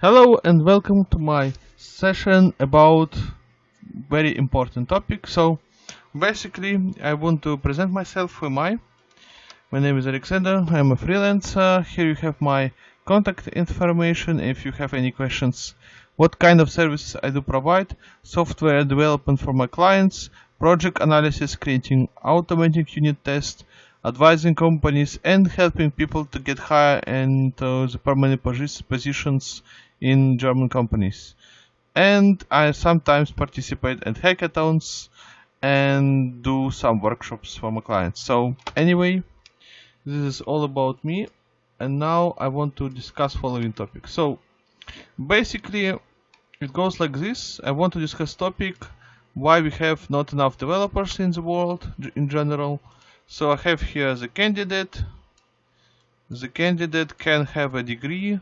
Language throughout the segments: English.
Hello and welcome to my session about very important topic. So basically I want to present myself who am I. My name is Alexander, I'm a freelancer. Here you have my contact information if you have any questions. What kind of services I do provide? Software development for my clients, project analysis, creating automatic unit tests, advising companies and helping people to get higher into the permanent positions in German companies. And I sometimes participate at hackathons and do some workshops for my clients. So anyway, this is all about me. And now I want to discuss following topic. So basically it goes like this. I want to discuss topic why we have not enough developers in the world in general. So I have here the candidate. The candidate can have a degree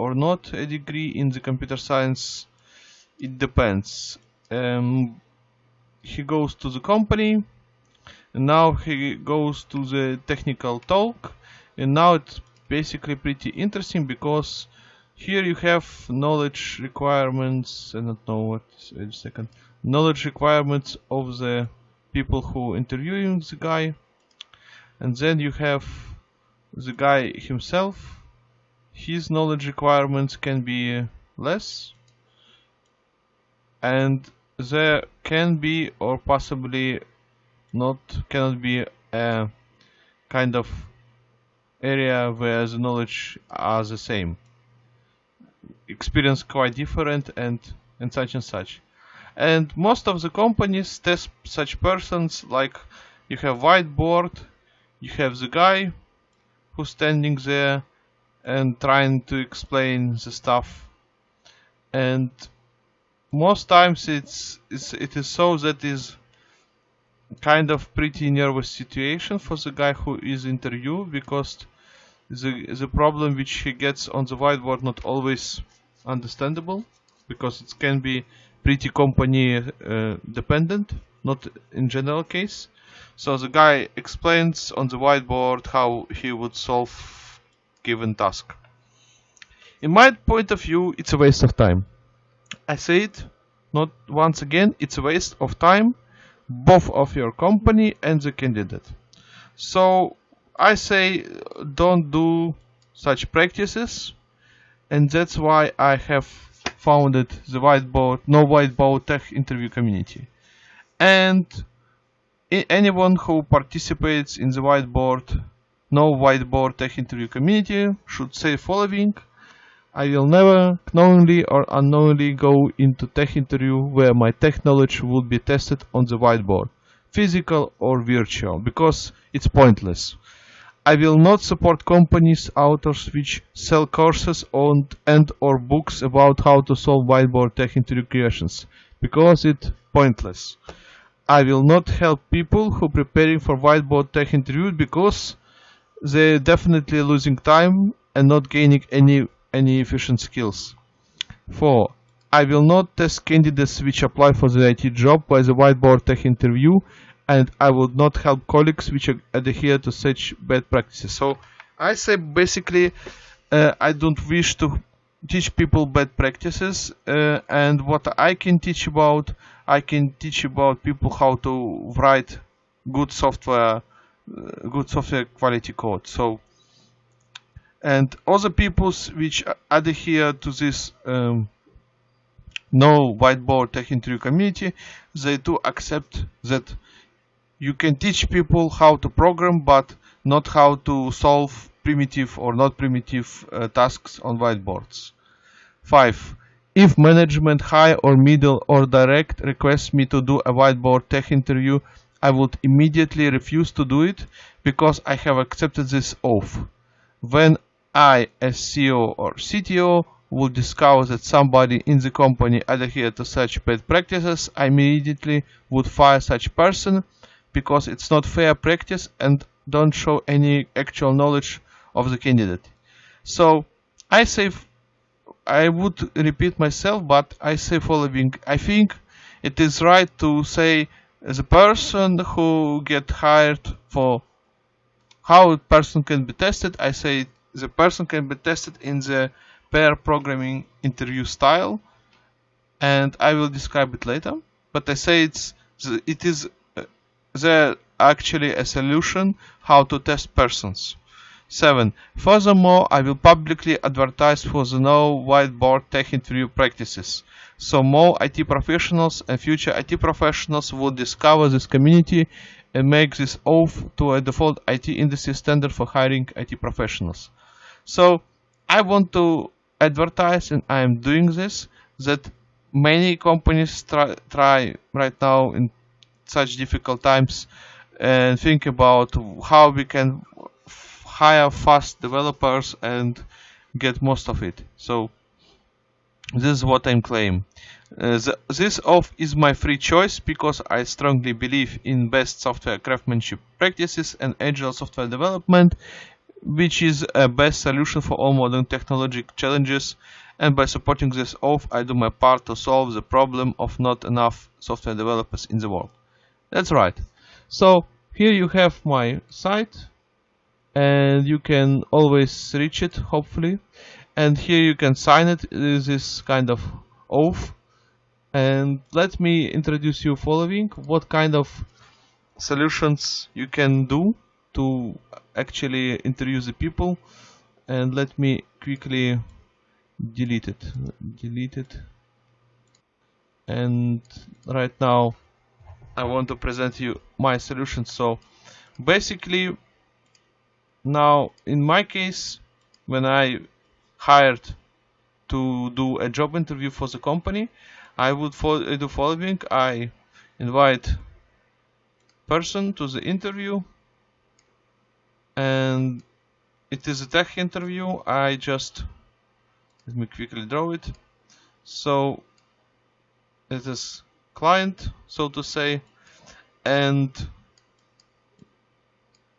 or not a degree in the computer science it depends. Um, he goes to the company and now he goes to the technical talk and now it's basically pretty interesting because here you have knowledge requirements I don't know what wait a second knowledge requirements of the people who interviewing the guy and then you have the guy himself his knowledge requirements can be less and there can be or possibly not cannot be a kind of area where the knowledge are the same. Experience quite different and and such and such. And most of the companies test such persons like you have whiteboard you have the guy who's standing there and trying to explain the stuff. And most times it's, it's it is so that is kind of pretty nervous situation for the guy who is interviewed because the the problem which he gets on the whiteboard not always understandable because it can be pretty company uh, dependent not in general case. So the guy explains on the whiteboard how he would solve given task. In my point of view, it's a waste of time. I say it not once again, it's a waste of time, both of your company and the candidate. So I say don't do such practices, and that's why I have founded the whiteboard, no whiteboard tech interview community. And anyone who participates in the whiteboard no whiteboard tech interview community should say following I will never knowingly or unknowingly go into tech interview where my tech knowledge would be tested on the whiteboard, physical or virtual, because it's pointless. I will not support companies, authors which sell courses on, and or books about how to solve whiteboard tech interview questions, because it's pointless. I will not help people who preparing for whiteboard tech interview because they're definitely losing time and not gaining any any efficient skills. 4. I will not test candidates which apply for the IT job by the whiteboard tech interview and I would not help colleagues which adhere to such bad practices. So I say basically uh, I don't wish to teach people bad practices uh, and what I can teach about I can teach about people how to write good software good software quality code. So, and other peoples which adhere to this um, no whiteboard tech interview community, they do accept that you can teach people how to program, but not how to solve primitive or not primitive uh, tasks on whiteboards. 5. If management high or middle or direct requests me to do a whiteboard tech interview, I would immediately refuse to do it because I have accepted this oath. When I, as CEO or CTO, would discover that somebody in the company adhered to such bad practices, I immediately would fire such person because it's not fair practice and don't show any actual knowledge of the candidate. So I say, I would repeat myself, but I say following. I think it is right to say the person who get hired for how a person can be tested, I say the person can be tested in the pair programming interview style and I will describe it later but I say it's it is uh, there actually a solution how to test persons 7. Furthermore, I will publicly advertise for the no whiteboard tech interview practices. So more IT professionals and future IT professionals will discover this community and make this oath to a default IT industry standard for hiring IT professionals. So I want to advertise and I am doing this that many companies try, try right now in such difficult times and think about how we can hire fast developers and get most of it. So this is what I'm claiming. Uh, the, this off is my free choice because I strongly believe in best software craftsmanship practices and agile software development, which is a best solution for all modern technology challenges. And by supporting this off, I do my part to solve the problem of not enough software developers in the world. That's right. So here you have my site and you can always reach it hopefully and here you can sign it. This kind of oath. And let me introduce you following. What kind of solutions you can do to actually interview the people. And let me quickly delete it. Delete it. And right now I want to present you my solution. So basically now, in my case, when I hired to do a job interview for the company, I would follow, uh, do following. I invite person to the interview and it is a tech interview. I just let me quickly draw it. So it is client, so to say, and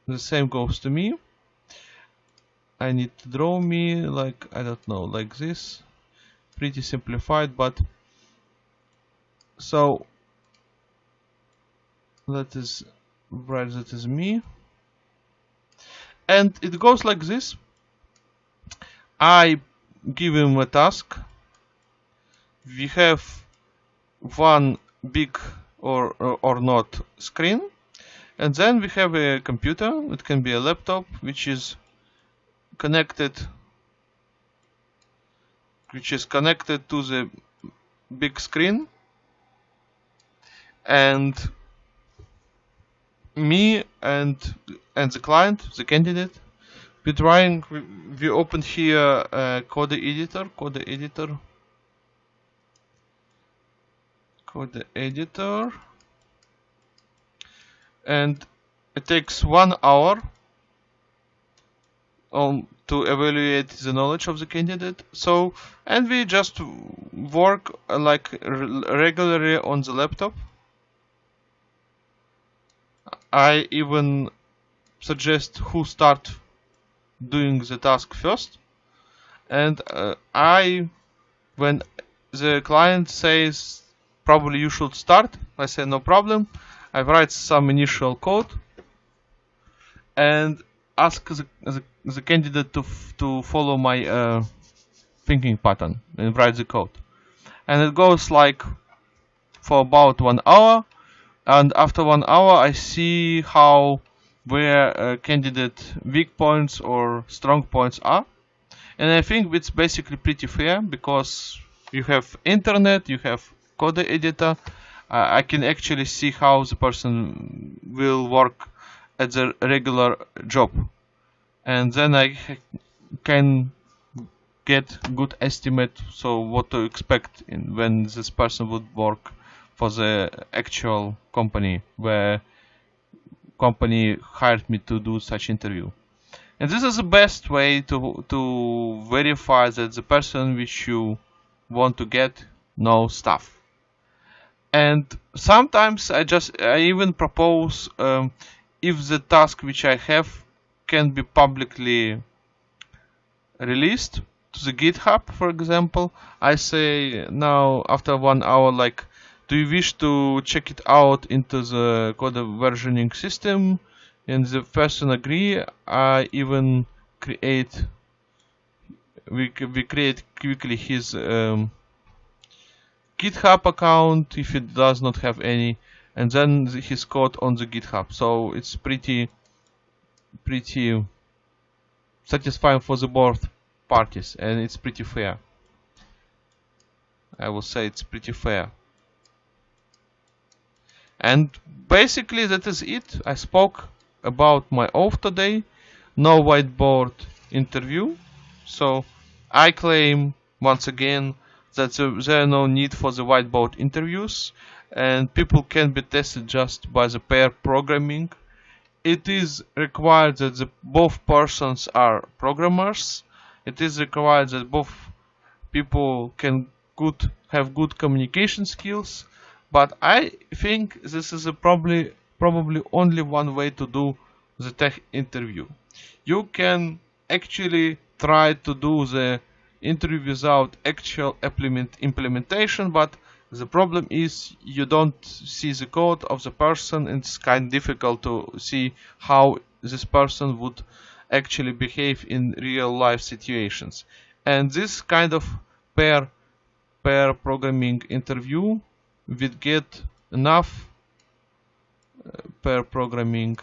the same goes to me. I need to draw me like I don't know like this. Pretty simplified but so that is right that is me. And it goes like this. I give him a task. We have one big or, or, or not screen. And then we have a computer. It can be a laptop which is connected which is connected to the big screen. And me and and the client the candidate we're trying we, we opened here a code editor code editor code editor. And it takes one hour um, to evaluate the knowledge of the candidate. So, and we just work uh, like regularly on the laptop. I even suggest who start doing the task first. And uh, I, when the client says probably you should start, I say no problem. I write some initial code and ask the, the, the candidate to to follow my uh, thinking pattern and write the code. And it goes like for about one hour. And after one hour, I see how where uh, candidate weak points or strong points are. And I think it's basically pretty fair because you have internet, you have code editor. Uh, I can actually see how the person will work at the regular job and then I can get good estimate so what to expect in, when this person would work for the actual company where company hired me to do such interview. And this is the best way to to verify that the person which you want to get know stuff. And sometimes I just I even propose um, if the task which I have can be publicly released to the GitHub, for example, I say now after one hour, like, do you wish to check it out into the code versioning system? And the person agree. I even create we we create quickly his um, GitHub account if it does not have any, and then his code on the GitHub. So it's pretty pretty satisfying for the both parties, and it's pretty fair. I will say it's pretty fair. And basically that is it. I spoke about my off today. No whiteboard interview. So I claim once again that there are no need for the whiteboard interviews and people can be tested just by the pair programming. It is required that the, both persons are programmers. It is required that both people can good have good communication skills but I think this is probably probably only one way to do the tech interview you can actually try to do the interview without actual implement implementation but the problem is you don't see the code of the person. It's kind of difficult to see how this person would actually behave in real life situations. And this kind of pair pair programming interview would get enough uh, pair programming.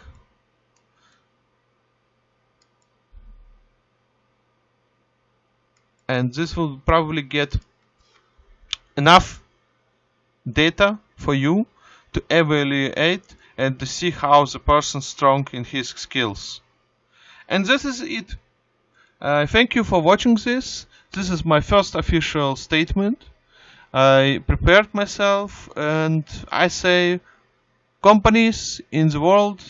And this will probably get enough data for you to evaluate and to see how the person strong in his skills. And this is it. Uh, thank you for watching this. This is my first official statement. I prepared myself and I say companies in the world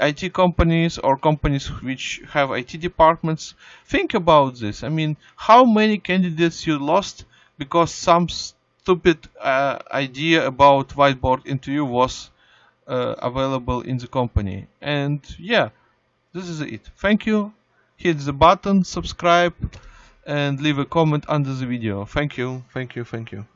IT companies or companies which have IT departments think about this. I mean how many candidates you lost because some stupid uh, idea about whiteboard interview was uh, available in the company. And yeah this is it. Thank you. Hit the button subscribe and leave a comment under the video. Thank you, thank you, thank you.